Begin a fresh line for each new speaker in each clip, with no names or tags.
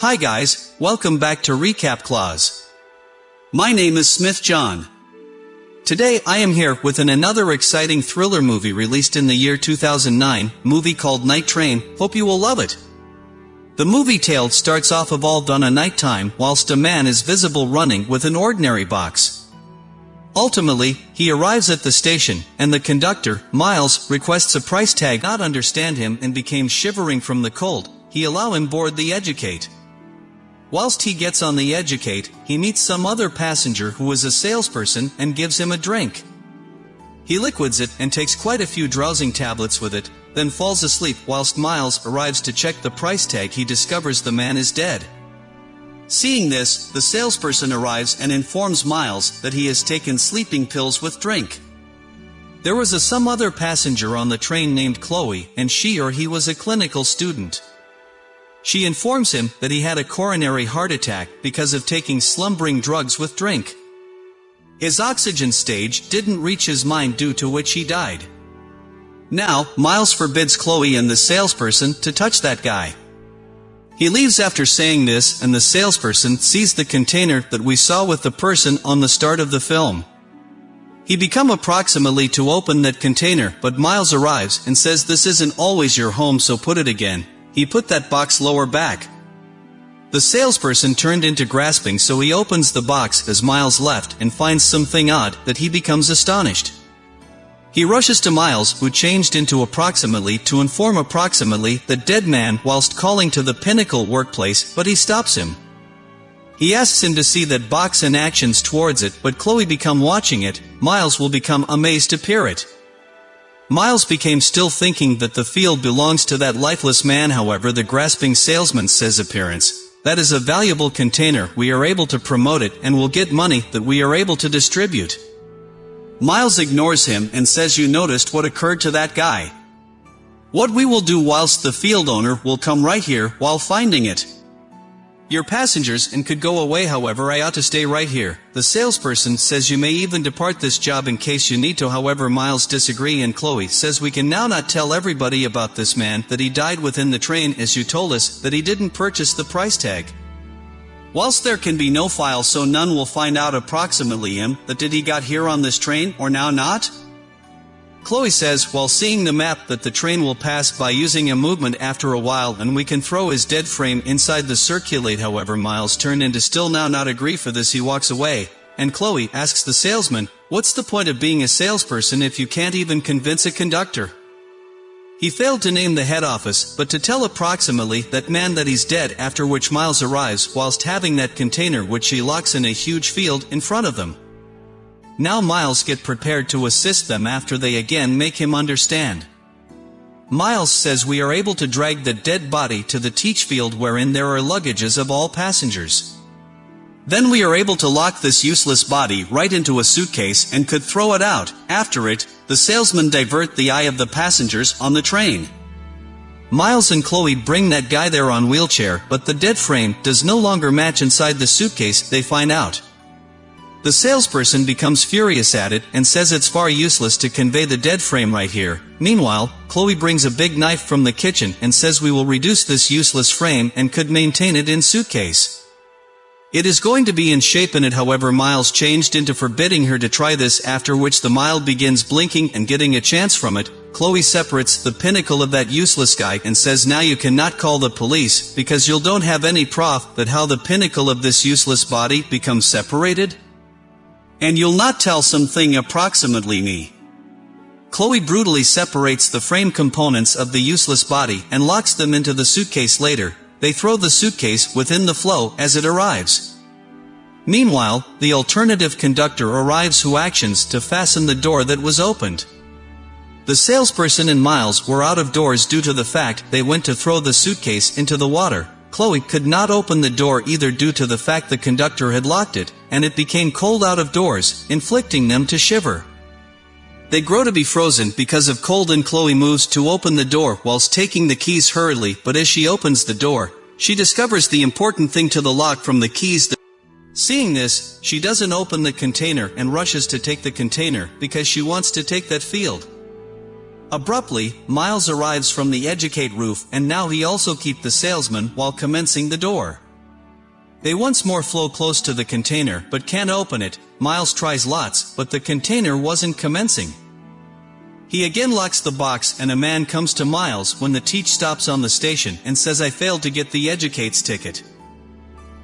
Hi guys, welcome back to Recap Clause. My name is Smith John. Today I am here with an another exciting thriller movie released in the year 2009, movie called Night Train, hope you will love it. The movie tale starts off evolved on a nighttime whilst a man is visible running with an ordinary box. Ultimately, he arrives at the station, and the conductor, Miles, requests a price tag not understand him and became shivering from the cold, he allow him board the Educate. Whilst he gets on the Educate, he meets some other passenger who is a salesperson and gives him a drink. He liquids it and takes quite a few drowsing tablets with it, then falls asleep whilst Miles arrives to check the price tag he discovers the man is dead. Seeing this, the salesperson arrives and informs Miles that he has taken sleeping pills with drink. There was a some other passenger on the train named Chloe, and she or he was a clinical student. She informs him that he had a coronary heart attack because of taking slumbering drugs with drink. His oxygen stage didn't reach his mind due to which he died. Now, Miles forbids Chloe and the salesperson to touch that guy. He leaves after saying this and the salesperson sees the container that we saw with the person on the start of the film. He become approximately to open that container but Miles arrives and says this isn't always your home so put it again. He put that box lower back. The salesperson turned into grasping so he opens the box as Miles left and finds something odd that he becomes astonished. He rushes to Miles who changed into approximately to inform approximately the dead man whilst calling to the Pinnacle workplace but he stops him. He asks him to see that box and actions towards it but Chloe become watching it, Miles will become amazed to peer it. Miles became still thinking that the field belongs to that lifeless man however the grasping salesman says appearance. That is a valuable container, we are able to promote it and will get money that we are able to distribute. Miles ignores him and says you noticed what occurred to that guy. What we will do whilst the field owner will come right here while finding it. Your passengers and could go away however I ought to stay right here. The salesperson says you may even depart this job in case you need to however Miles disagree and Chloe says we can now not tell everybody about this man that he died within the train as you told us that he didn't purchase the price tag. Whilst there can be no file so none will find out approximately him that did he got here on this train or now not? Chloe says while seeing the map that the train will pass by using a movement after a while and we can throw his dead frame inside the circulate however Miles turned into still now not agree for this he walks away, and Chloe asks the salesman, what's the point of being a salesperson if you can't even convince a conductor? He failed to name the head office, but to tell approximately that man that he's dead after which Miles arrives whilst having that container which he locks in a huge field in front of them. Now Miles get prepared to assist them after they again make him understand. Miles says we are able to drag the dead body to the teach field wherein there are luggages of all passengers. Then we are able to lock this useless body right into a suitcase and could throw it out. After it, the salesmen divert the eye of the passengers on the train. Miles and Chloe bring that guy there on wheelchair, but the dead frame does no longer match inside the suitcase, they find out. The salesperson becomes furious at it and says it's far useless to convey the dead frame right here. Meanwhile, Chloe brings a big knife from the kitchen and says we will reduce this useless frame and could maintain it in suitcase. It is going to be in shape in it however Miles changed into forbidding her to try this after which the Mild begins blinking and getting a chance from it, Chloe separates the pinnacle of that useless guy and says now you cannot call the police because you'll don't have any prof that how the pinnacle of this useless body becomes separated? And you'll not tell something approximately me. Chloe brutally separates the frame components of the useless body and locks them into the suitcase later. They throw the suitcase within the flow as it arrives. Meanwhile, the alternative conductor arrives who actions to fasten the door that was opened. The salesperson and Miles were out of doors due to the fact they went to throw the suitcase into the water. Chloe could not open the door either due to the fact the conductor had locked it, and it became cold out of doors, inflicting them to shiver. They grow to be frozen because of cold and Chloe moves to open the door whilst taking the keys hurriedly but as she opens the door, she discovers the important thing to the lock from the keys that Seeing this, she doesn't open the container and rushes to take the container because she wants to take that field. Abruptly, Miles arrives from the educate roof and now he also keep the salesman while commencing the door. They once more flow close to the container but can't open it, Miles tries lots, but the container wasn't commencing. He again locks the box and a man comes to Miles when the teach stops on the station and says I failed to get the educates ticket.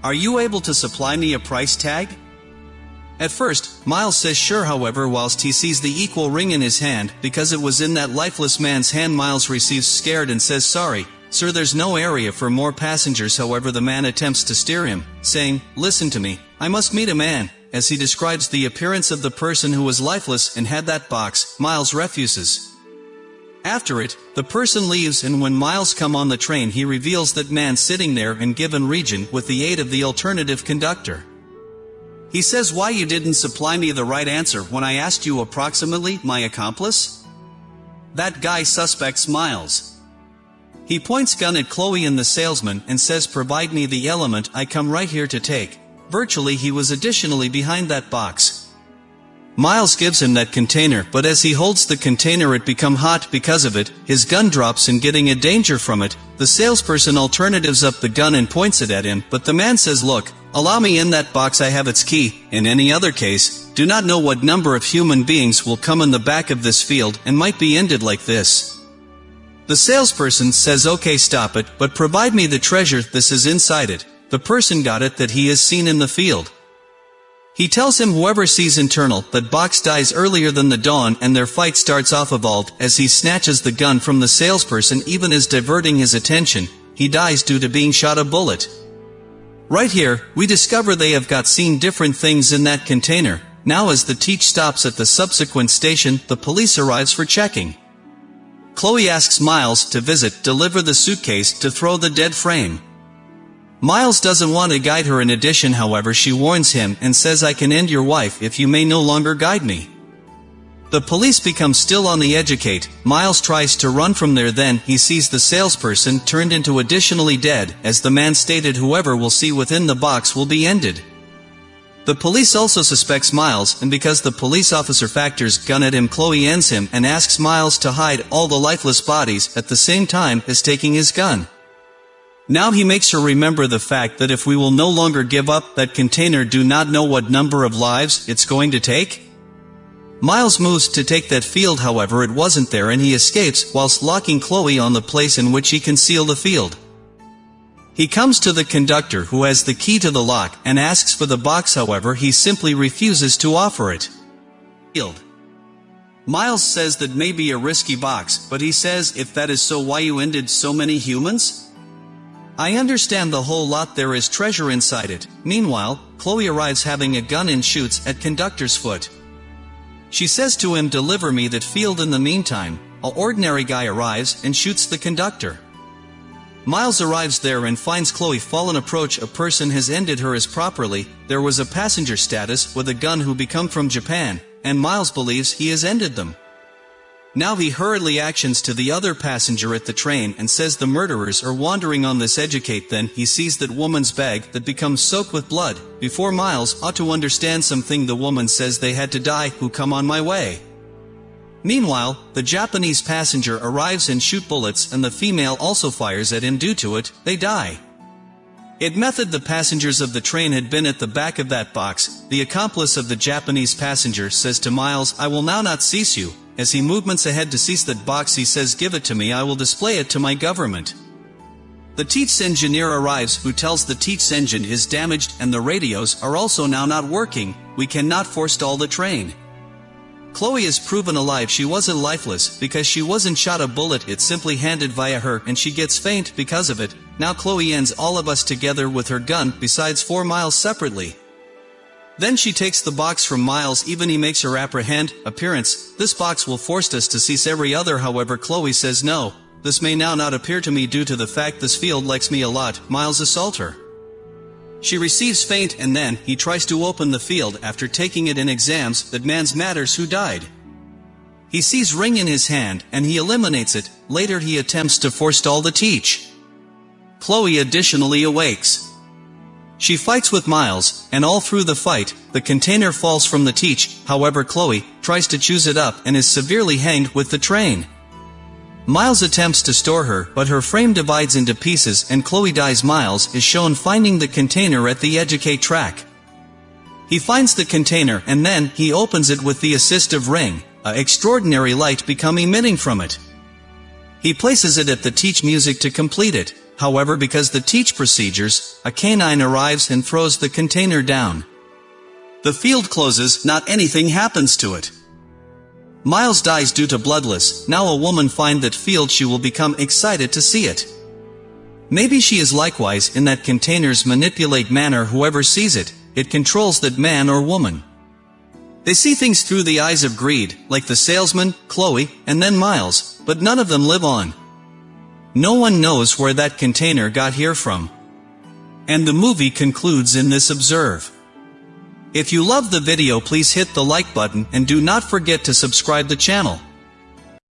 Are you able to supply me a price tag? At first, Miles says sure however whilst he sees the equal ring in his hand, because it was in that lifeless man's hand Miles receives scared and says sorry, sir there's no area for more passengers however the man attempts to steer him, saying, listen to me, I must meet a man, as he describes the appearance of the person who was lifeless and had that box, Miles refuses. After it, the person leaves and when Miles come on the train he reveals that man sitting there in given region with the aid of the alternative conductor. He says why you didn't supply me the right answer when I asked you approximately, my accomplice? That guy suspects Miles. He points gun at Chloe and the salesman and says provide me the element I come right here to take. Virtually he was additionally behind that box. Miles gives him that container but as he holds the container it become hot because of it, his gun drops and getting a danger from it, the salesperson alternatives up the gun and points it at him but the man says look, allow me in that box I have its key, in any other case, do not know what number of human beings will come in the back of this field and might be ended like this. The salesperson says okay stop it, but provide me the treasure this is inside it. The person got it that he has seen in the field. He tells him whoever sees internal that Box dies earlier than the dawn and their fight starts off evolved as he snatches the gun from the salesperson even as diverting his attention, he dies due to being shot a bullet. Right here, we discover they have got seen different things in that container, now as the teach stops at the subsequent station, the police arrives for checking. Chloe asks Miles to visit, deliver the suitcase, to throw the dead frame. Miles doesn't want to guide her in addition however she warns him and says I can end your wife if you may no longer guide me. The police become still on the educate, Miles tries to run from there then he sees the salesperson turned into additionally dead, as the man stated whoever will see within the box will be ended. The police also suspects Miles and because the police officer factors gun at him Chloe ends him and asks Miles to hide all the lifeless bodies at the same time as taking his gun. Now he makes her remember the fact that if we will no longer give up that container do not know what number of lives it's going to take? Miles moves to take that field however it wasn't there and he escapes whilst locking Chloe on the place in which he can seal the field. He comes to the conductor who has the key to the lock and asks for the box however he simply refuses to offer it. Field. Miles says that may be a risky box, but he says if that is so why you ended so many humans? I understand the whole lot there is treasure inside it. Meanwhile, Chloe arrives having a gun and shoots at conductor's foot. She says to him deliver me that field in the meantime, a ordinary guy arrives and shoots the conductor. Miles arrives there and finds Chloe fallen approach a person has ended her as properly, there was a passenger status with a gun who become from Japan, and Miles believes he has ended them. Now he hurriedly actions to the other passenger at the train and says the murderers are wandering on this educate then he sees that woman's bag that becomes soaked with blood. Before Miles ought to understand something the woman says they had to die who come on my way. Meanwhile, the Japanese passenger arrives and shoot bullets and the female also fires at him due to it, they die. It method the passengers of the train had been at the back of that box, the accomplice of the Japanese passenger says to Miles I will now not cease you, as he movements ahead to seize that box he says give it to me I will display it to my government. The Teats engineer arrives who tells the Teats engine is damaged and the radios are also now not working, we cannot forestall the train. Chloe is proven alive she wasn't lifeless because she wasn't shot a bullet it simply handed via her and she gets faint because of it, now Chloe ends all of us together with her gun besides four miles separately. Then she takes the box from Miles even he makes her apprehend, appearance, this box will force us to cease every other however Chloe says no, this may now not appear to me due to the fact this field likes me a lot, Miles assault her. She receives faint and then, he tries to open the field after taking it in exams that man's matters who died. He sees ring in his hand and he eliminates it, later he attempts to forestall the teach. Chloe additionally awakes. She fights with Miles, and all through the fight, the container falls from the teach, however Chloe, tries to choose it up and is severely hanged with the train. Miles attempts to store her, but her frame divides into pieces and Chloe dies Miles is shown finding the container at the educate track. He finds the container and then, he opens it with the assistive ring, a extraordinary light become emitting from it. He places it at the teach music to complete it, however because the teach procedures, a canine arrives and throws the container down. The field closes, not anything happens to it. Miles dies due to bloodless, now a woman find that field she will become excited to see it. Maybe she is likewise in that containers manipulate manner whoever sees it, it controls that man or woman. They see things through the eyes of greed, like the salesman, Chloe, and then Miles, but none of them live on. No one knows where that container got here from. And the movie concludes in this observe. If you love the video please hit the like button and do not forget to subscribe the channel.